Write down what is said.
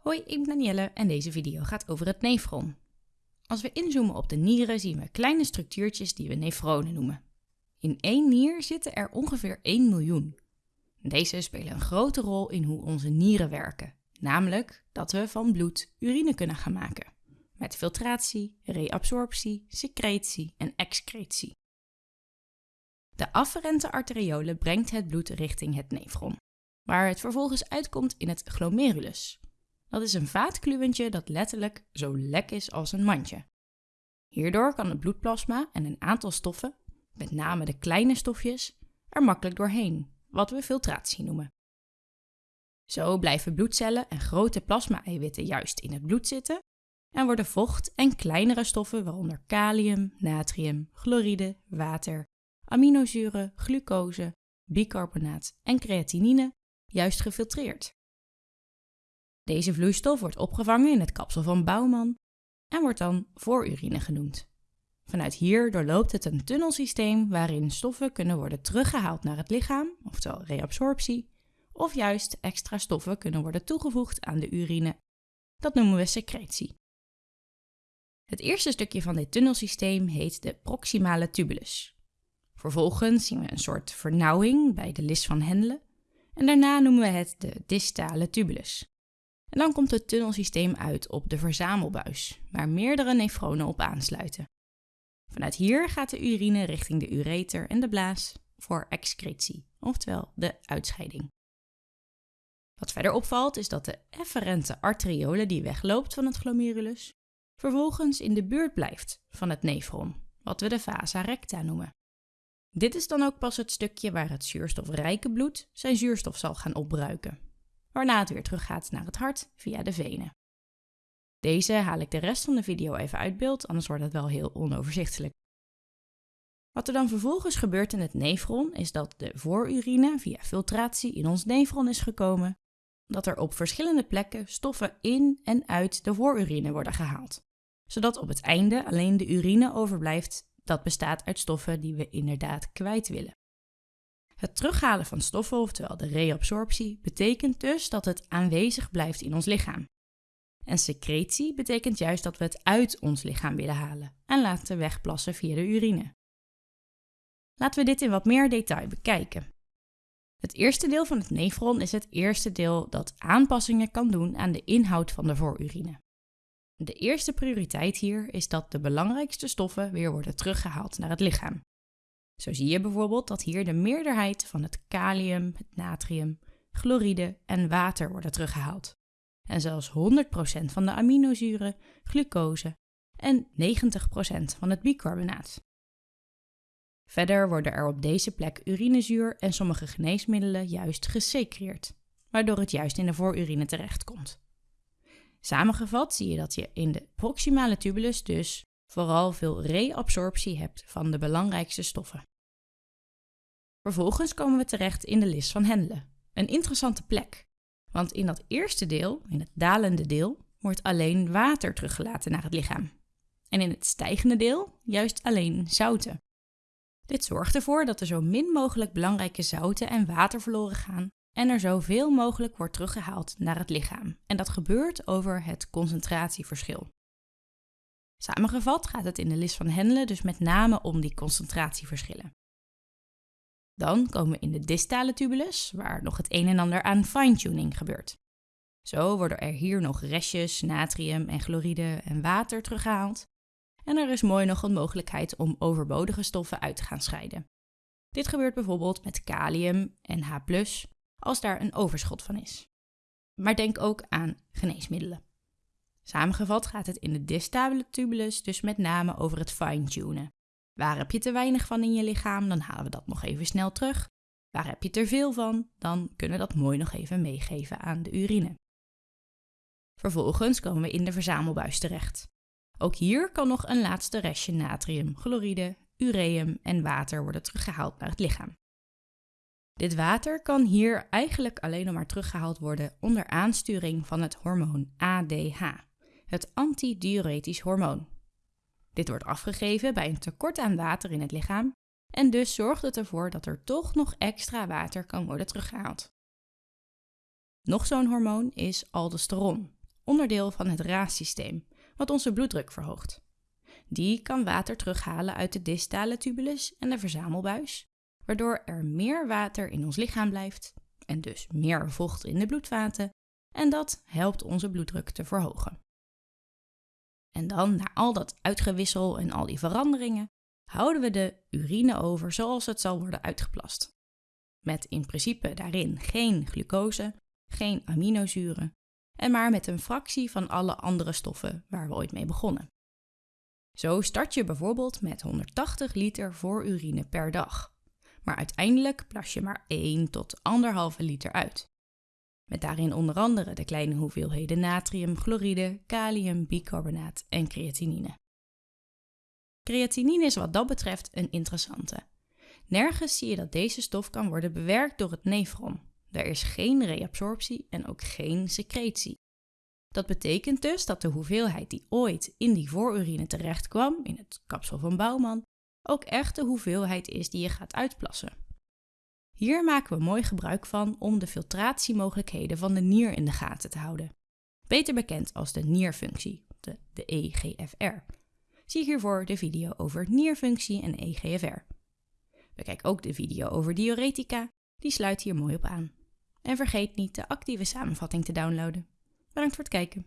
Hoi, ik ben Danielle en deze video gaat over het nefron. Als we inzoomen op de nieren zien we kleine structuurtjes die we nefronen noemen. In één nier zitten er ongeveer 1 miljoen. Deze spelen een grote rol in hoe onze nieren werken, namelijk dat we van bloed urine kunnen gaan maken, met filtratie, reabsorptie, secretie en excretie. De afferente arteriolen brengt het bloed richting het nefron, waar het vervolgens uitkomt in het glomerulus. Dat is een vaatkluwentje dat letterlijk zo lek is als een mandje. Hierdoor kan het bloedplasma en een aantal stoffen, met name de kleine stofjes, er makkelijk doorheen, wat we filtratie noemen. Zo blijven bloedcellen en grote plasma-eiwitten juist in het bloed zitten en worden vocht en kleinere stoffen, waaronder kalium, natrium, chloride, water, aminozuren, glucose, bicarbonaat en creatinine, juist gefiltreerd. Deze vloeistof wordt opgevangen in het kapsel van Bouwman en wordt dan voorurine genoemd. Vanuit hier doorloopt het een tunnelsysteem waarin stoffen kunnen worden teruggehaald naar het lichaam, oftewel reabsorptie, of juist extra stoffen kunnen worden toegevoegd aan de urine. Dat noemen we secretie. Het eerste stukje van dit tunnelsysteem heet de proximale tubulus. Vervolgens zien we een soort vernauwing bij de lis van Hendle en daarna noemen we het de distale tubulus. En dan komt het tunnelsysteem uit op de verzamelbuis, waar meerdere nefronen op aansluiten. Vanuit hier gaat de urine richting de ureter en de blaas voor excretie, oftewel de uitscheiding. Wat verder opvalt is dat de efferente arteriole die wegloopt van het glomerulus, vervolgens in de buurt blijft van het nefron, wat we de vasa recta noemen. Dit is dan ook pas het stukje waar het zuurstofrijke bloed zijn zuurstof zal gaan opbruiken, waarna het weer teruggaat naar het hart via de venen. Deze haal ik de rest van de video even uit beeld, anders wordt het wel heel onoverzichtelijk. Wat er dan vervolgens gebeurt in het nefron is dat de voorurine via filtratie in ons nefron is gekomen, dat er op verschillende plekken stoffen in en uit de voorurine worden gehaald, zodat op het einde alleen de urine overblijft dat bestaat uit stoffen die we inderdaad kwijt willen. Het terughalen van stoffen, oftewel de reabsorptie, betekent dus dat het aanwezig blijft in ons lichaam. En secretie betekent juist dat we het uit ons lichaam willen halen en laten wegplassen via de urine. Laten we dit in wat meer detail bekijken. Het eerste deel van het nefron is het eerste deel dat aanpassingen kan doen aan de inhoud van de voorurine. De eerste prioriteit hier is dat de belangrijkste stoffen weer worden teruggehaald naar het lichaam. Zo zie je bijvoorbeeld dat hier de meerderheid van het kalium, het natrium, chloride en water worden teruggehaald. En zelfs 100% van de aminozuren, glucose en 90% van het bicarbonaat. Verder worden er op deze plek urinezuur en sommige geneesmiddelen juist gesecreerd, waardoor het juist in de voorurine terechtkomt. Samengevat zie je dat je in de proximale tubulus dus vooral veel reabsorptie hebt van de belangrijkste stoffen. Vervolgens komen we terecht in de lis van Hendle, een interessante plek. Want in dat eerste deel, in het dalende deel, wordt alleen water teruggelaten naar het lichaam. En in het stijgende deel juist alleen zouten. Dit zorgt ervoor dat er zo min mogelijk belangrijke zouten en water verloren gaan en er zoveel mogelijk wordt teruggehaald naar het lichaam. En dat gebeurt over het concentratieverschil. Samengevat gaat het in de list van Hendle dus met name om die concentratieverschillen. Dan komen we in de distale tubulus, waar nog het een en ander aan fine-tuning gebeurt. Zo worden er hier nog restjes, natrium en chloride en water teruggehaald. En er is mooi nog een mogelijkheid om overbodige stoffen uit te gaan scheiden. Dit gebeurt bijvoorbeeld met kalium en H+, als daar een overschot van is. Maar denk ook aan geneesmiddelen. Samengevat gaat het in de distale tubulus dus met name over het fine-tunen. Waar heb je te weinig van in je lichaam, dan halen we dat nog even snel terug. Waar heb je te veel van, dan kunnen we dat mooi nog even meegeven aan de urine. Vervolgens komen we in de verzamelbuis terecht. Ook hier kan nog een laatste restje natrium, chloride, ureum en water worden teruggehaald naar het lichaam. Dit water kan hier eigenlijk alleen nog maar teruggehaald worden onder aansturing van het hormoon ADH, het antidiuretisch hormoon. Dit wordt afgegeven bij een tekort aan water in het lichaam en dus zorgt het ervoor dat er toch nog extra water kan worden teruggehaald. Nog zo'n hormoon is aldosteron, onderdeel van het raassysteem, wat onze bloeddruk verhoogt. Die kan water terughalen uit de distale tubulus en de verzamelbuis, waardoor er meer water in ons lichaam blijft en dus meer vocht in de bloedvaten en dat helpt onze bloeddruk te verhogen. En dan, na al dat uitgewissel en al die veranderingen, houden we de urine over zoals het zal worden uitgeplast. Met in principe daarin geen glucose, geen aminozuren en maar met een fractie van alle andere stoffen waar we ooit mee begonnen. Zo start je bijvoorbeeld met 180 liter voorurine per dag, maar uiteindelijk plas je maar 1 tot 1,5 liter uit. Met daarin onder andere de kleine hoeveelheden natrium, chloride, kalium, bicarbonaat en creatinine. Creatinine is wat dat betreft een interessante. Nergens zie je dat deze stof kan worden bewerkt door het nefron. Er is geen reabsorptie en ook geen secretie. Dat betekent dus dat de hoeveelheid die ooit in die voorurine terecht kwam, in het kapsel van Bouwman, ook echt de hoeveelheid is die je gaat uitplassen. Hier maken we mooi gebruik van om de filtratiemogelijkheden van de nier in de gaten te houden. Beter bekend als de nierfunctie, de, de EGFR. Zie hiervoor de video over nierfunctie en EGFR. Bekijk ook de video over diuretica, die sluit hier mooi op aan. En vergeet niet de actieve samenvatting te downloaden. Bedankt voor het kijken.